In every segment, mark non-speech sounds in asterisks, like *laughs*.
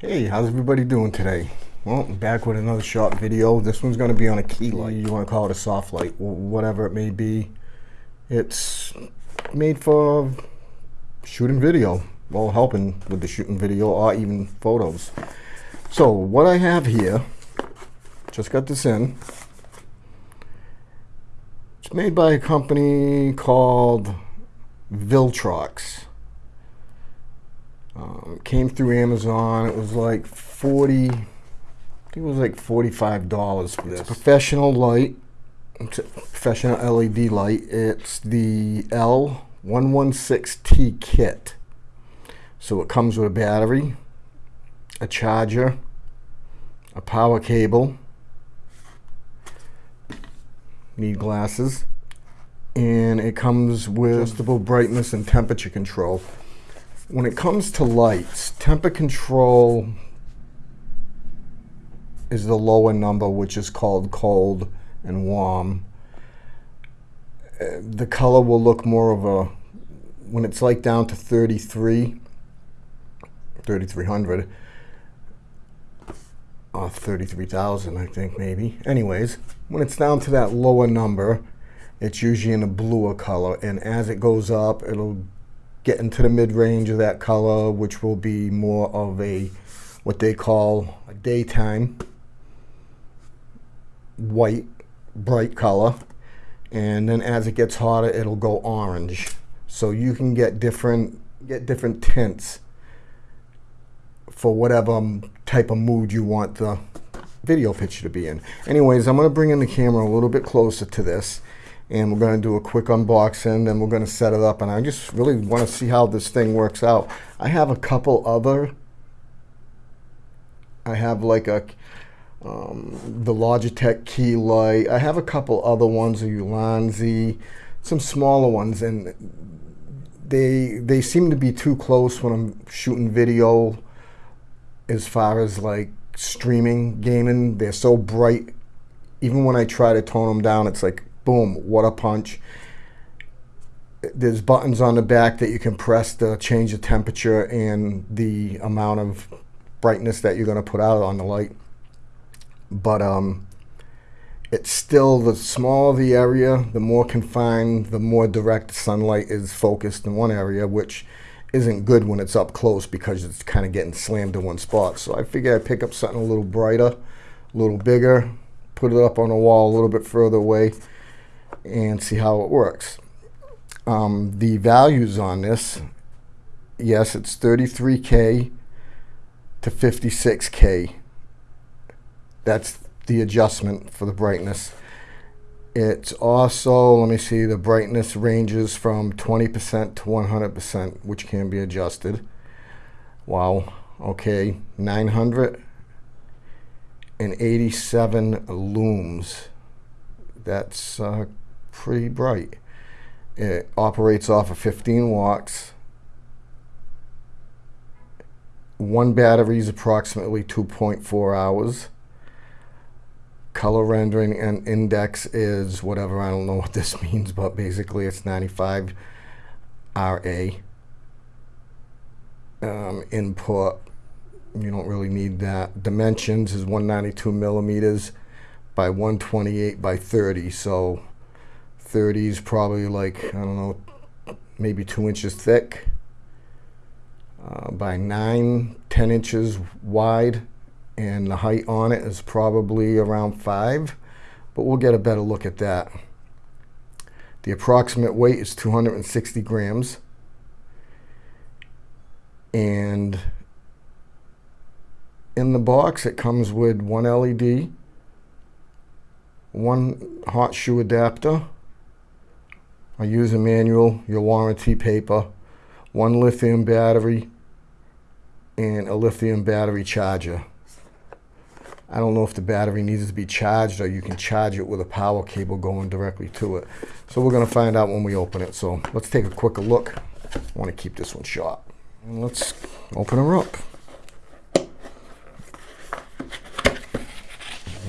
Hey, how's everybody doing today? Well, I'm back with another short video. This one's going to be on a key light. You want to call it a soft light, whatever it may be. It's made for shooting video, well, helping with the shooting video or even photos. So, what I have here, just got this in. It's made by a company called Viltrox. Um, came through Amazon. It was like 40, I think it was like $45 for this. Professional light. It's a professional LED light. It's the L116T kit. So it comes with a battery, a charger, a power cable, need glasses, and it comes with adjustable brightness and temperature control. When it comes to lights, temper control is the lower number, which is called cold and warm. Uh, the color will look more of a, when it's like down to 33, 3300, or 33,000, I think maybe. Anyways, when it's down to that lower number, it's usually in a bluer color. And as it goes up, it'll get into the mid-range of that color, which will be more of a what they call a daytime white, bright color. And then as it gets hotter, it'll go orange. So you can get different get different tints for whatever type of mood you want the video picture to be in. Anyways, I'm going to bring in the camera a little bit closer to this and we're going to do a quick unboxing then we're going to set it up and I just really want to see how this thing works out. I have a couple other I have like a um, the Logitech key light I have a couple other ones a Ulanzi some smaller ones and they they seem to be too close when I'm shooting video as far as like streaming gaming. They're so bright. Even when I try to tone them down it's like boom, what a punch. There's buttons on the back that you can press to change the temperature and the amount of brightness that you're going to put out on the light. But um, it's still the smaller the area, the more confined, the more direct sunlight is focused in one area, which isn't good when it's up close because it's kind of getting slammed in one spot. So I figure I'd pick up something a little brighter, a little bigger, put it up on the wall a little bit further away, and see how it works. Um, the values on this, yes, it's 33K to 56K. That's the adjustment for the brightness. It's also, let me see, the brightness ranges from 20% to 100%, which can be adjusted. Wow. Okay, 987 lumens. That's uh, pretty bright. It operates off of 15 watts. One battery is approximately 2.4 hours. Color rendering and index is whatever, I don't know what this *laughs* means, but basically it's 95 RA. Um, input, you don't really need that. Dimensions is 192 millimeters by 128 by 30, so 30 is probably like, I don't know, maybe two inches thick uh, by nine, 10 inches wide. And the height on it is probably around five, but we'll get a better look at that. The approximate weight is 260 grams. And in the box, it comes with one LED, one hot shoe adapter, a user manual, your warranty paper, one lithium battery, and a lithium battery charger. I don't know if the battery needs to be charged or you can charge it with a power cable going directly to it. So we're going to find out when we open it. So let's take a quicker look. I want to keep this one short. And let's open her up.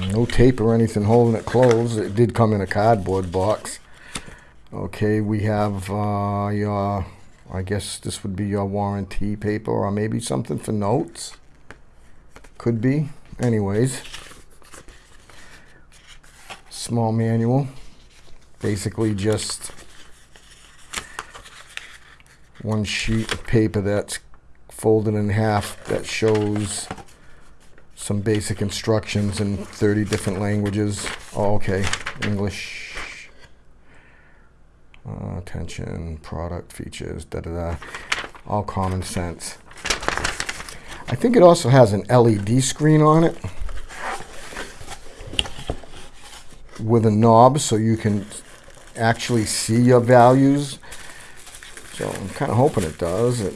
No tape or anything holding it closed. It did come in a cardboard box. Okay, we have uh, your, I guess this would be your warranty paper or maybe something for notes. Could be. Anyways, small manual. Basically just one sheet of paper that's folded in half that shows some basic instructions in 30 different languages. Oh, okay, English, uh, attention, product features, da da da, all common sense. I think it also has an LED screen on it with a knob so you can actually see your values. So I'm kind of hoping it does. It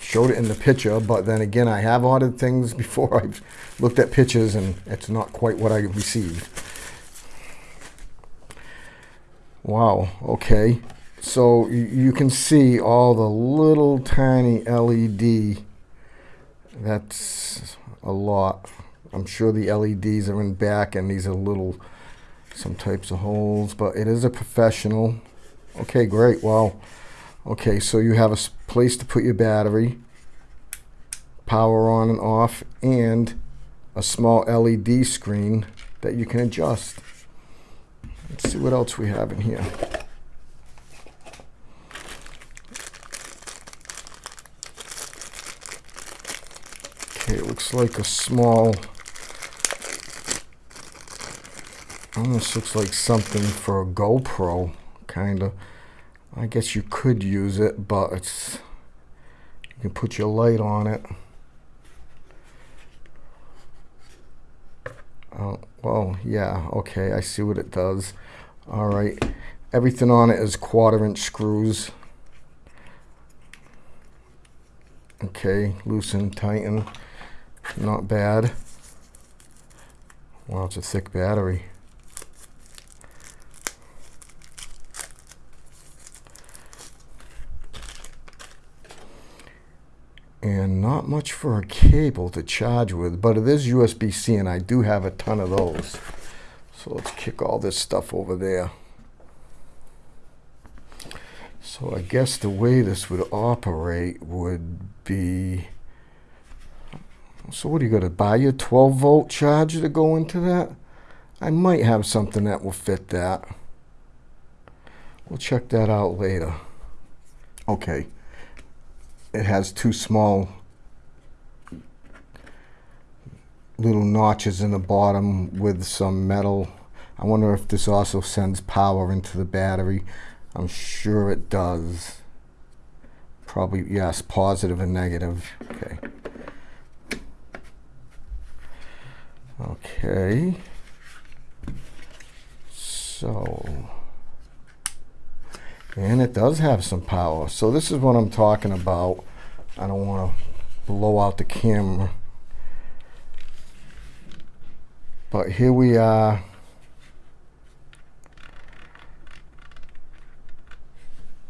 showed it in the picture, but then again, I have ordered things before *laughs* I've looked at pictures and it's not quite what I received. Wow, okay. So you can see all the little tiny LED. That's a lot. I'm sure the LEDs are in back and these are little, some types of holes, but it is a professional. Okay, great, wow. Okay, so you have a place to put your battery, power on and off, and a small LED screen that you can adjust. Let's see what else we have in here. Okay, it looks like a small, almost looks like something for a GoPro, kind of. I guess you could use it, but it's you can put your light on it. Oh, well, yeah, okay, I see what it does. All right, everything on it is quarter inch screws. Okay, loosen, tighten, not bad. Wow, it's a thick battery. And not much for a cable to charge with, but it is USB-C and I do have a ton of those. So let's kick all this stuff over there. So I guess the way this would operate would be, so what are you going to buy your 12 volt charger to go into that? I might have something that will fit that. We'll check that out later. Okay it has two small little notches in the bottom with some metal. I wonder if this also sends power into the battery. I'm sure it does. Probably, yes, positive and negative. Okay. Okay. So... And it does have some power. So this is what I'm talking about. I don't want to blow out the camera. But here we are.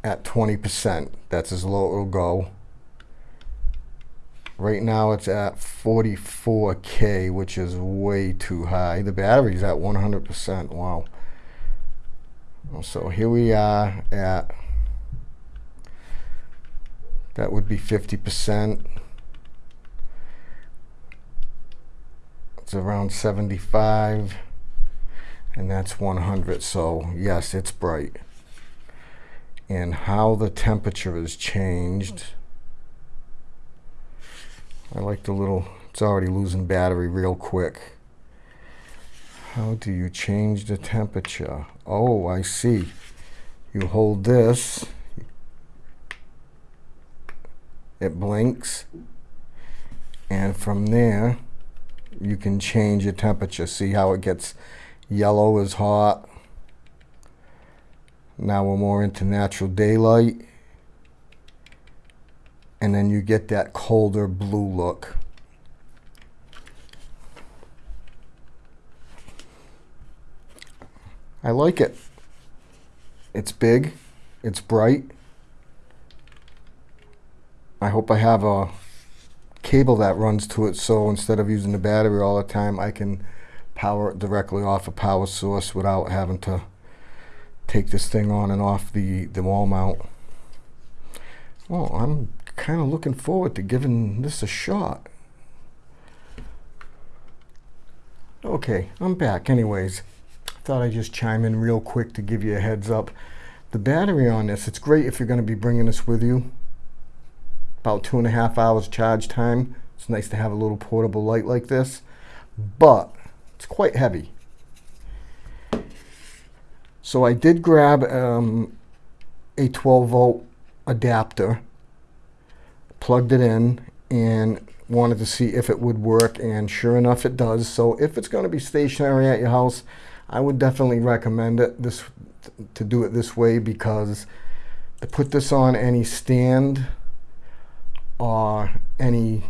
At 20%. That's as low it'll go. Right now it's at 44K, which is way too high. The battery's at 100%. Wow. So here we are at, that would be 50%. It's around 75 and that's 100. So yes, it's bright. And how the temperature has changed. I like the little, it's already losing battery real quick. How do you change the temperature? Oh, I see. You hold this, it blinks, and from there, you can change your temperature. See how it gets yellow is hot. Now we're more into natural daylight. And then you get that colder blue look. I like it. It's big. It's bright. I hope I have a cable that runs to it so instead of using the battery all the time I can power it directly off a power source without having to take this thing on and off the, the wall mount. Well, I'm kind of looking forward to giving this a shot. Okay, I'm back anyways. Thought I'd just chime in real quick to give you a heads up. The battery on this, it's great if you're going to be bringing this with you. About two and a half hours charge time. It's nice to have a little portable light like this, but it's quite heavy. So I did grab um, a 12 volt adapter, plugged it in, and wanted to see if it would work, and sure enough, it does. So if it's going to be stationary at your house, I would definitely recommend it this to do it this way because to put this on any stand or any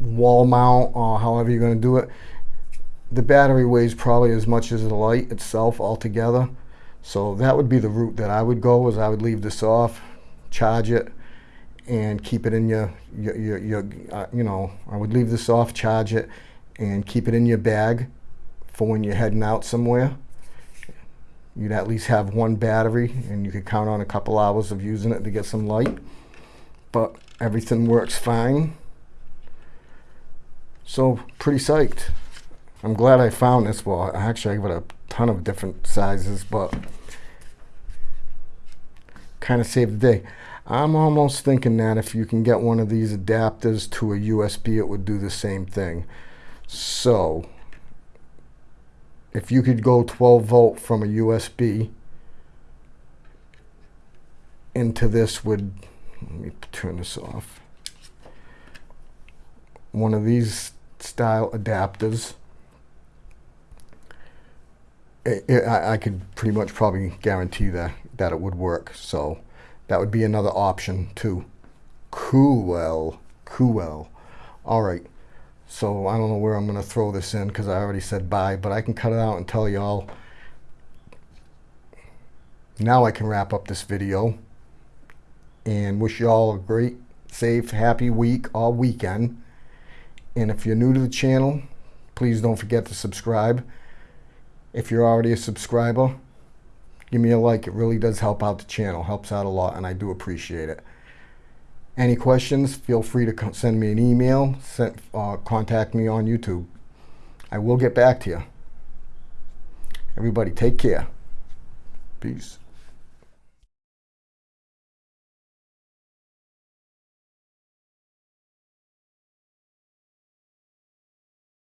wall mount or however you're going to do it, the battery weighs probably as much as the light itself altogether. So that would be the route that I would go is I would leave this off, charge it, and keep it in your, your, your, your uh, you know, I would leave this off, charge it, and keep it in your bag for when you're heading out somewhere. You'd at least have one battery and you could count on a couple hours of using it to get some light. But everything works fine. So pretty psyched. I'm glad I found this. Well, actually, I got a ton of different sizes, but kind of saved the day. I'm almost thinking that if you can get one of these adapters to a USB, it would do the same thing. So, if you could go 12 volt from a USB into this would, let me turn this off, one of these style adapters it, I, I could pretty much probably guarantee that that it would work. So that would be another option too. Cool, well, cool. All right. So I don't know where I'm going to throw this in because I already said bye, but I can cut it out and tell y'all. Now I can wrap up this video and wish y'all a great, safe, happy week all weekend. And if you're new to the channel, please don't forget to subscribe. If you're already a subscriber, give me a like. It really does help out the channel, helps out a lot, and I do appreciate it. Any questions, feel free to send me an email, send, uh, contact me on YouTube. I will get back to you. Everybody, take care. Peace.